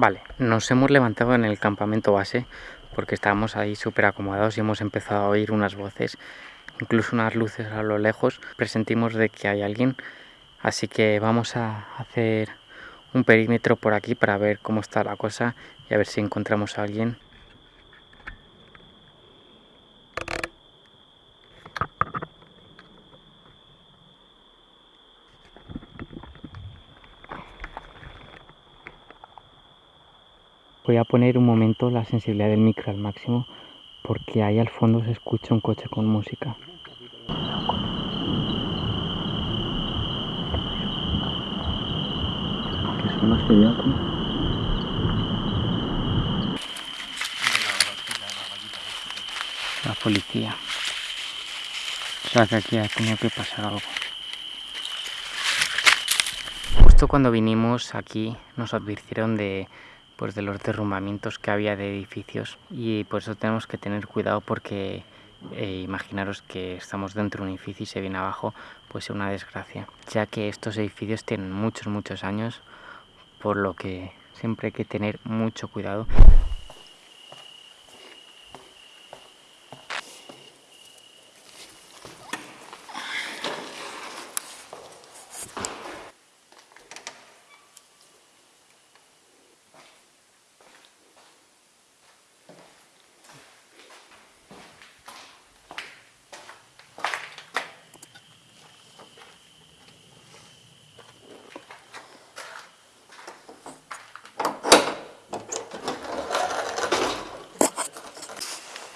Vale, nos hemos levantado en el campamento base porque estábamos ahí súper acomodados y hemos empezado a oír unas voces, incluso unas luces a lo lejos. Presentimos de que hay alguien, así que vamos a hacer un perímetro por aquí para ver cómo está la cosa y a ver si encontramos a alguien. Voy a poner un momento la sensibilidad del micro al máximo porque ahí al fondo se escucha un coche con música. ¿Qué son las que aquí? La policía. O sea que aquí ha tenido que pasar algo. Justo cuando vinimos aquí nos advirtieron de pues de los derrumbamientos que había de edificios. Y por eso tenemos que tener cuidado porque eh, imaginaros que estamos dentro de un edificio y se viene abajo pues es una desgracia. Ya que estos edificios tienen muchos muchos años por lo que siempre hay que tener mucho cuidado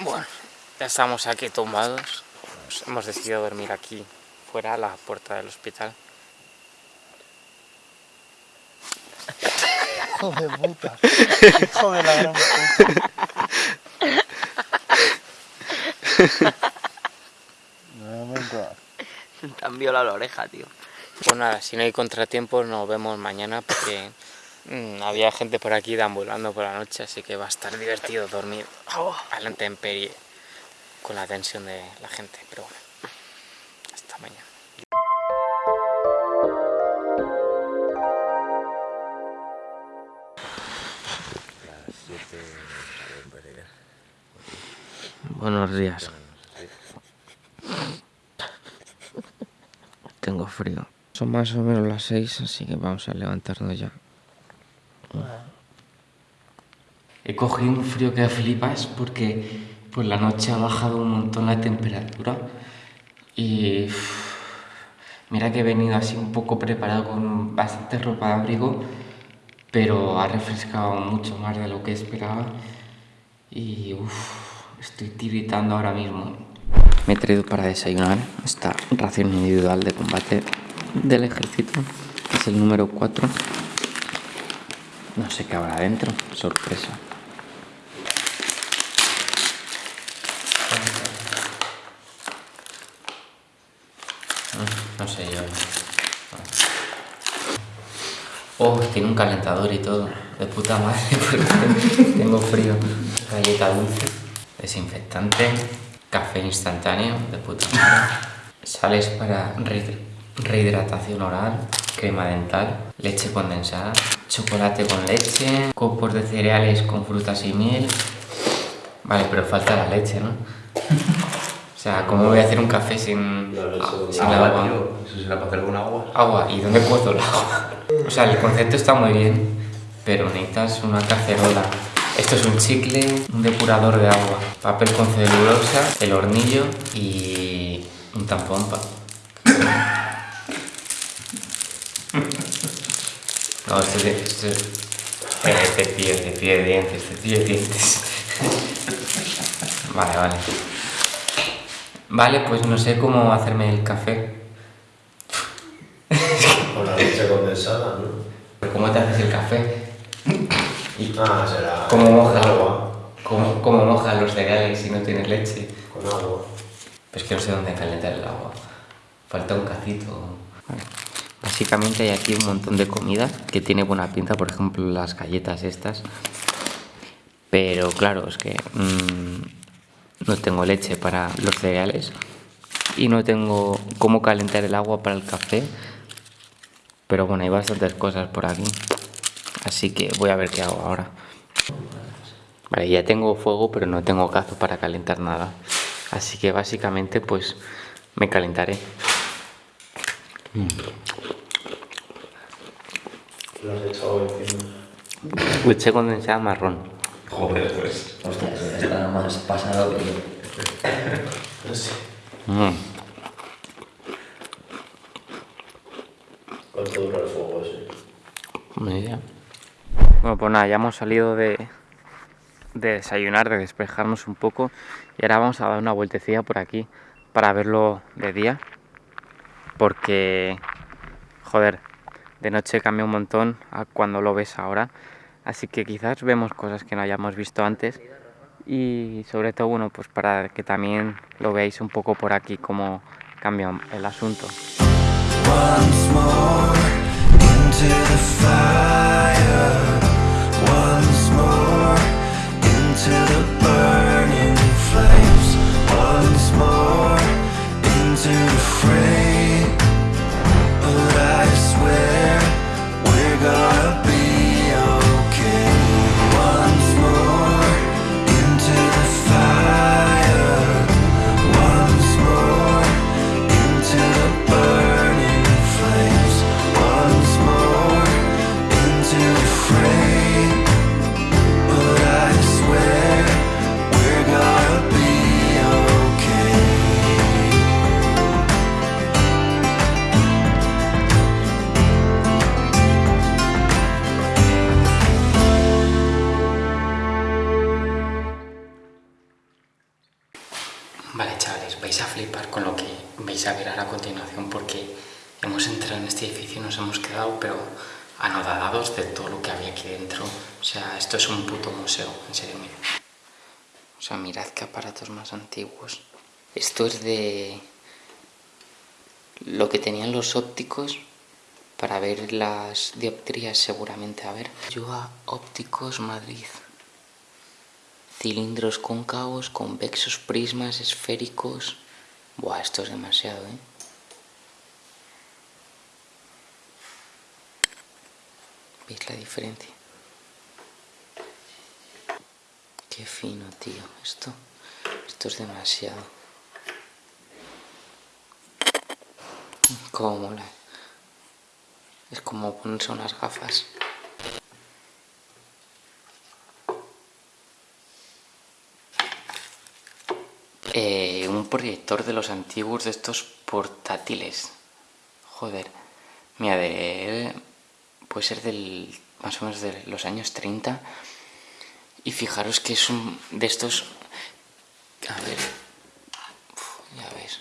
Bueno, ya estamos aquí tumbados. hemos decidido dormir aquí, fuera, a la puerta del hospital. Hijo de puta. Hijo de la gran puta. Te han violado la oreja, tío. Pues nada, si no hay contratiempos nos vemos mañana porque había gente por aquí deambulando por la noche, así que va a estar divertido dormir a la intemperie con la tensión de la gente, pero bueno, hasta mañana. Buenos días. Tengo frío. Son más o menos las 6, así que vamos a levantarnos ya. He cogido un frío que flipas porque por la noche ha bajado un montón la temperatura y mira que he venido así un poco preparado con bastante ropa de abrigo pero ha refrescado mucho más de lo que esperaba y estoy tiritando ahora mismo. Me he traído para desayunar esta ración individual de combate del ejército, es el número 4. No sé qué habrá dentro, sorpresa. No sé yo. Oh, tiene un calentador y todo. De puta madre, porque tengo frío. Galleta dulce, desinfectante, café instantáneo, de puta madre. Sales para rehidratación oral, crema dental, leche condensada, chocolate con leche, copos de cereales con frutas y miel. Vale, pero falta la leche, ¿no? O sea, ¿cómo voy a hacer un café sin, sin agua? Eso será para hacer con agua. Agua, ¿y dónde cuezo el agua? O sea, el concepto está muy bien, pero necesitas una cacerola. Esto es un chicle, un depurador de agua, papel con celulosa, el hornillo y un tampón. pa- No, esto es de... Esto es... Eh, cepillo, cepillo de dientes, cepillo de dientes. Vale, vale. Vale, pues no sé cómo hacerme el café. Con la leche condensada, ¿no? ¿Cómo te haces el café? Y Ah, será. ¿Cómo moja? Con agua. ¿Cómo, cómo mojas los cereales si no tienes leche? Con agua. Pues que no sé dónde calentar el agua. Falta un cacito. Básicamente hay aquí un montón de comida que tiene buena pinta, por ejemplo las galletas estas. Pero claro, es que mm, no tengo leche para los cereales y no tengo cómo calentar el agua para el café. Pero bueno, hay bastantes cosas por aquí. Así que voy a ver qué hago ahora. Vale, ya tengo fuego, pero no tengo cazo para calentar nada. Así que básicamente pues me calentaré. Lo has echado encima. Leche condensada marrón. Joder, pues. Está más pasado que yo. No sé. Mm. ¿Cuánto dura el fuego ese? Ni idea. Bueno, pues nada, ya hemos salido de, de desayunar, de despejarnos un poco y ahora vamos a dar una vueltecilla por aquí para verlo de día porque, joder, de noche cambia un montón a cuando lo ves ahora así que quizás vemos cosas que no hayamos visto antes y sobre todo, bueno, pues para que también lo veáis un poco por aquí cómo cambia el asunto. Flipar con lo que vais a ver ahora a continuación porque hemos entrado en este edificio y nos hemos quedado, pero anodadados de todo lo que había aquí dentro. O sea, esto es un puto museo, en serio, mirad. O sea, mirad qué aparatos más antiguos. Esto es de lo que tenían los ópticos para ver las dioptrías seguramente. A ver, yo a Ópticos Madrid cilindros cóncavos, convexos, prismas, esféricos. Buah, esto es demasiado, ¿eh? ¿Veis la diferencia? Qué fino, tío. Esto, esto es demasiado. Cómo mola. Es como ponerse unas gafas. Eh, un proyector de los antiguos de estos portátiles. Joder. Mira, de... Puede ser del... Más o menos de los años 30. Y fijaros que es un de estos... A ver... Ya ves.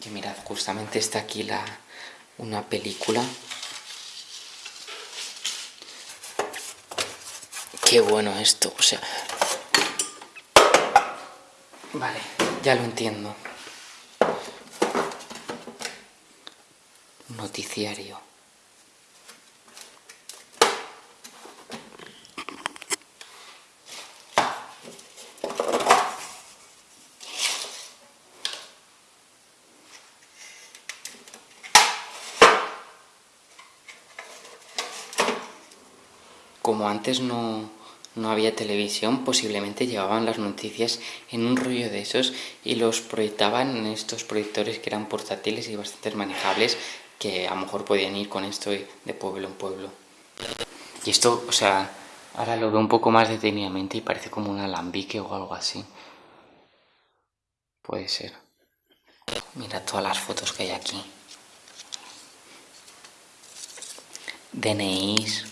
Que mirad, justamente está aquí la... Una película. Qué bueno esto, o sea... Vale, ya lo entiendo. Noticiario. Como antes no, no había televisión, posiblemente llevaban las noticias en un rollo de esos y los proyectaban en estos proyectores que eran portátiles y bastante manejables que a lo mejor podían ir con esto de pueblo en pueblo. Y esto, o sea, ahora lo veo un poco más detenidamente y parece como un alambique o algo así. Puede ser. Mira todas las fotos que hay aquí. DNIs,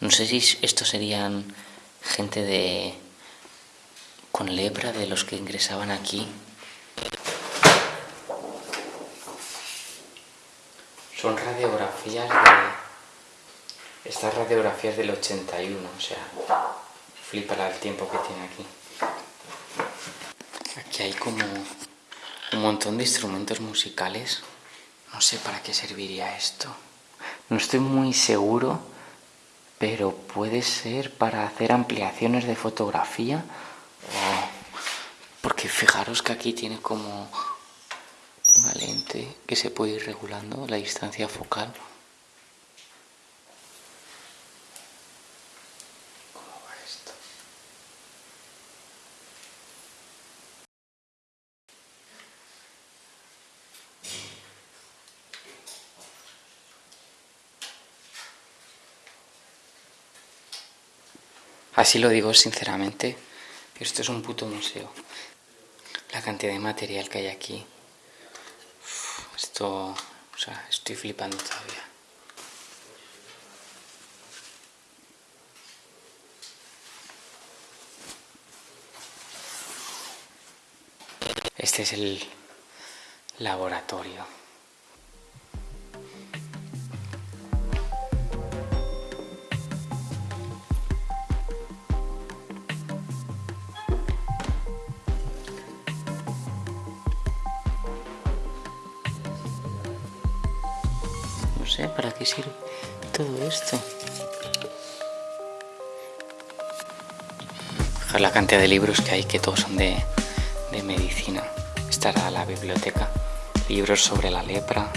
no sé si estos serían gente de con lepra de los que ingresaban aquí. Son radiografías de... Estas radiografías del 81, o sea, flipa el tiempo que tiene aquí. Aquí hay como un montón de instrumentos musicales. No sé para qué serviría esto. No estoy muy seguro pero puede ser para hacer ampliaciones de fotografía. Porque fijaros que aquí tiene como una lente que se puede ir regulando la distancia focal Así lo digo sinceramente, esto es un puto museo. La cantidad de material que hay aquí. Esto, o sea, estoy flipando todavía. Este es el laboratorio. No sé, ¿para qué sirve todo esto? Fijaos la cantidad de libros que hay, que todos son de, de medicina. Esta era la biblioteca. Libros sobre la lepra.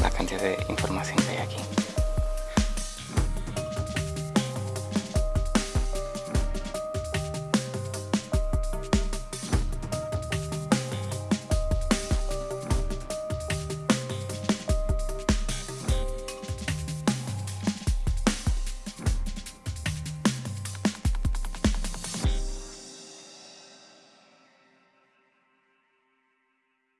La cantidad de información que.